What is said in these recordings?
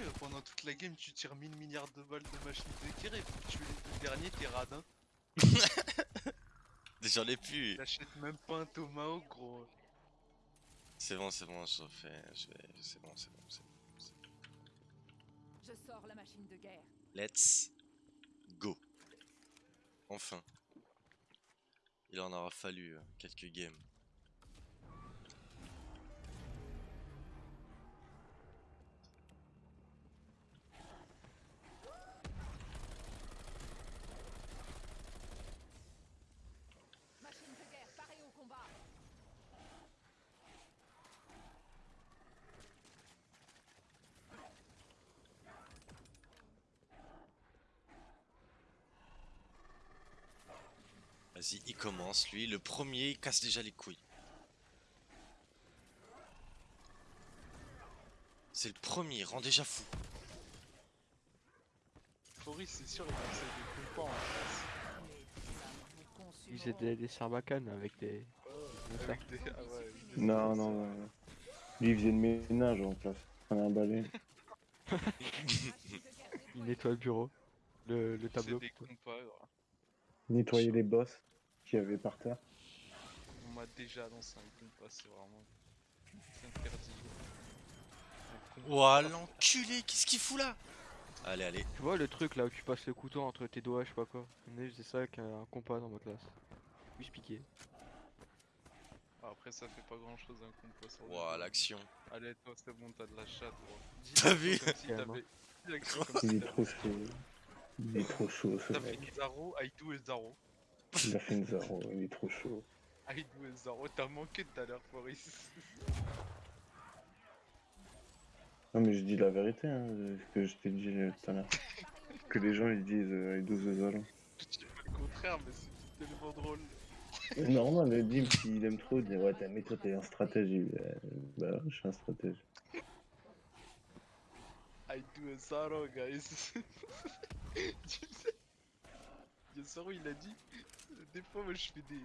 euh, pendant toute la game, tu tires 1000 milliards de balles de machine de guerre et faut tuer les deux derniers, t'es radin. J'en ai plus. T'achètes même pas un tomahawk, gros. C'est bon, c'est bon, je fais. Je vais. C'est bon, c'est bon, c'est bon. Je sors la machine de guerre. Let's go. Enfin. Il en aura fallu euh, quelques games. Vas-y, il commence, lui. Le premier, il casse déjà les couilles. C'est le premier, il rend déjà fou. Foris, c'est sûr, il va essayer de compas en face. Ils faisaient des, des sarbacanes avec des. Avec des... Ah ouais, avec des Non, non, non. Lui, il faisait le ménage en place. Prenait un balai. De déployée. nettoient le bureau. Le, le C'est tableau. des compas, gros. Nettoyer les boss qu'il y avait par terre. On m'a déjà lancé un compas, c'est vraiment... C'est interdit. Ouah, l'enculé, qu'est-ce qu'il fout là? Allez, allez. Tu vois le truc là où tu passes le couteau entre tes doigts, je sais pas quoi. On est c'est ça avec un compas dans ma classe. Oui, je piquais. Ah, Après, ça fait pas grand chose un compas Ouah, l'action. Allez, toi, c'est bon, t'as de la chatte, T'as vu comme Il est trop chaud. Il est trop chaud ce T'as fait mec. une Zaro, I do a Zaro. Il a fait une zéro, il est trop chaud. I do a Zaro, t'as manqué tout à l'heure, Foris. Non mais je dis la vérité, hein, ce que je t'ai dit euh, tout à l'heure. Que les gens ils disent euh, do the Zalo. Je dis pas le contraire, mais c'est tellement drôle. C'est normal, le Dim s'il aime trop, il dit ouais t'as- mais toi t'es un stratège. Il Euh, Bah ouais, je suis un stratège. I do a Zaro, guys. Tu sais, il a il dit. Des fois, moi, je fais des.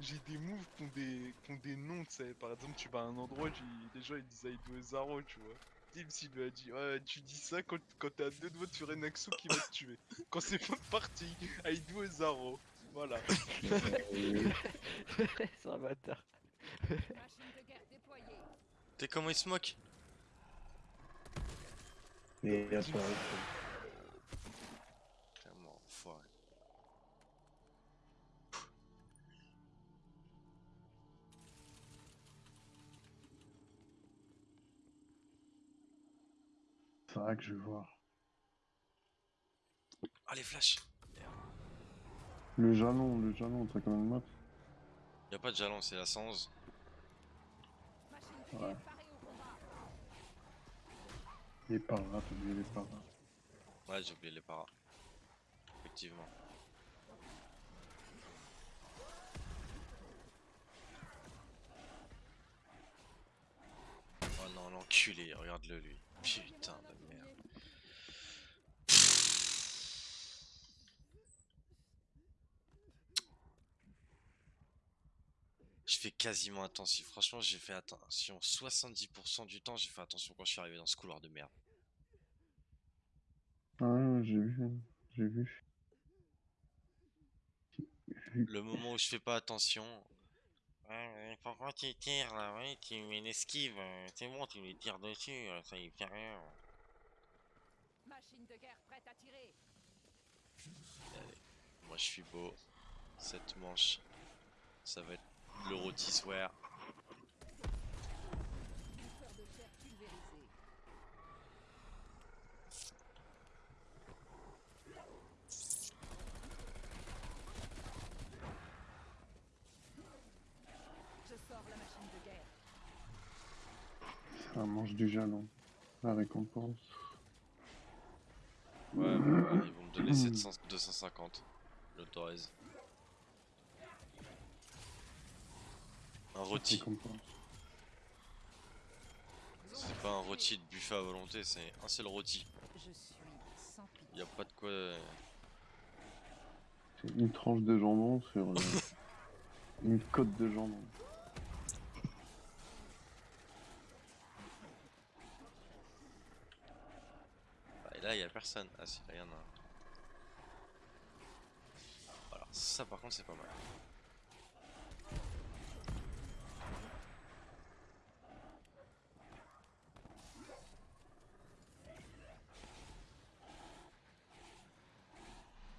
J'ai des moves qui ont des, qui ont des noms, tu sais. Par exemple, tu vas à un endroit, tu... les gens ils disent I do a Zaro, tu vois. Tim, s'il lui a dit, ouais, tu dis ça quand, quand t'es à deux doigts de faire un Axo qui va te tuer. Quand c'est pas parti, I do a Zaro. Voilà. C'est un bâtard. Machine de guerre déployée. T'es comment il se moque? Vrai que je vais voir. Ah, les flashs Le jalon, le jalon, t'as quand même map. Y'a pas de jalon, c'est la 111. Machine de Ouais. guerre, parée au combat. Il est par là, t'as oublié les par là. Ouais, j'ai oublié les paras. Effectivement. Oh non, l'enculé, regarde-le lui. Putain de merde. Je fais quasiment attention. Franchement, j'ai fait attention. 70% du temps, j'ai fait attention quand je suis arrivé dans ce couloir de merde. Ah ouais, j'ai vu, j'ai vu. Le moment où je fais pas attention. Ouais, pourquoi tu tires là? Ouais, tu mets une esquive. euh, C'est bon, tu lui tires dessus. euh, Ça y fait rien. Machine de guerre prête à tirer. Moi, je suis beau. Cette manche, ça va être le rôtissoir. Bouffeur de chair pulvérisé. Je sors la machine de guerre. Ça mange du jalon. La récompense. Ouais, ils vont me donner 700, 250. J'autorise. Un rôti. C'est pas un rôti de buffet à volonté, c'est un seul rôti. Y a pas de quoi. euh, C'est une tranche de jambon sur une côte de jambon. Là, y a personne. Ah si, là, y en a un. Alors, ça par contre, c'est pas mal.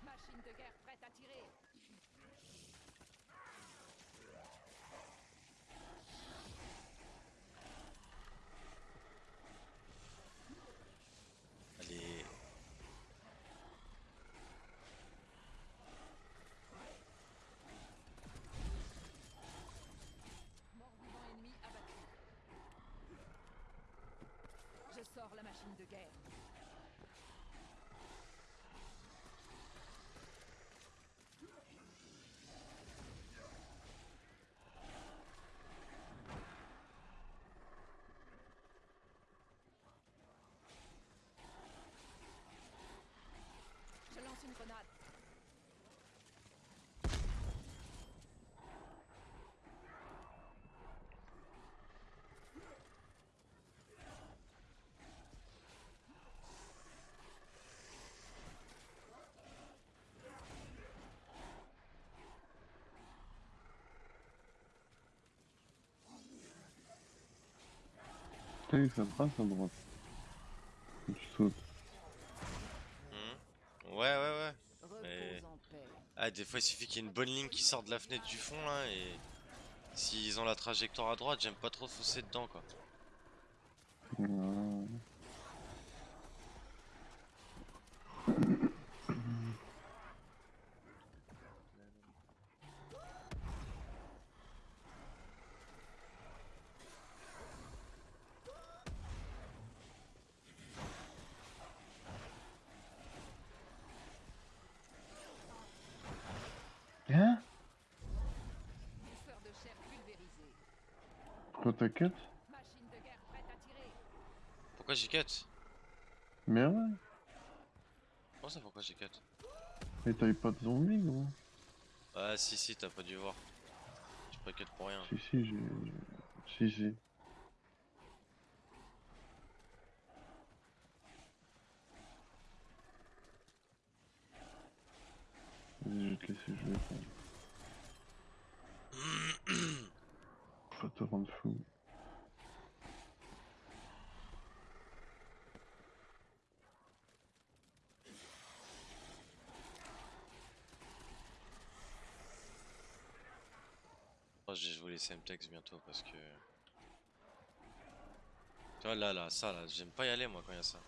Machine de guerre prête à tirer. Allez. Mort-vivant ennemi abattu. Je sors la machine de guerre. Je lance une grenade. Putain, ça passe à droite. Tu sautes. Mhm. Ouais, ouais, ouais. Mais-. Ah, des fois, il suffit qu'il y ait une bonne ligne qui sorte de la fenêtre du fond là et. S'ils ont la trajectoire à droite, j'aime pas trop foncer dedans quoi. Hein Booster de chair pulvérisé. Pourquoi à tirer. Pourquoi j'ai cut? Mais ouais, Comment ça, pourquoi j'ai cut mais t'avais pas de zombies gros? Ah, si, si, t'as pas dû voir. J'ai pas cut pour rien. Si si j'ai... Si si. Vas-y, je vais te laisser jouer. quand même. Faut pas te rendre fou. Oh, je vais jouer les Semtex bientôt parce que. Tu vois, là, là, ça, là, j'aime pas y aller moi quand il y a ça.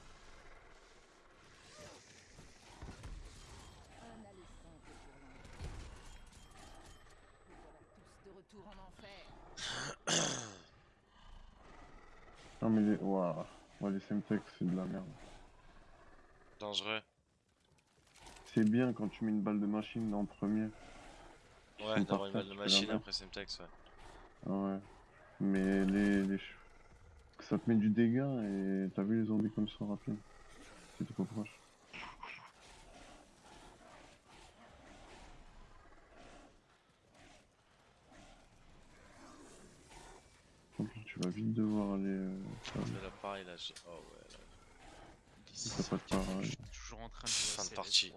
Un aller simple pour l'enfer. Nous voilà tous de retour en enfer. Ouah. Ouais, les Semtex c'est de la merde. Dangereux. C'est bien quand tu mets une balle de machine en premier. Ouais, d'avoir une balle de machine après Semtex, ouais. Ah ouais. Mais les, les... Ça te met du dégât et t'as vu les zombies comme ça rapide. C'est trop proche. Donc, tu vas vite devoir aller... euh, là pareil là, j'ai. Oh ouais, là. T'as pas de parole. Je suis toujours en train de jouer à Fin de partie.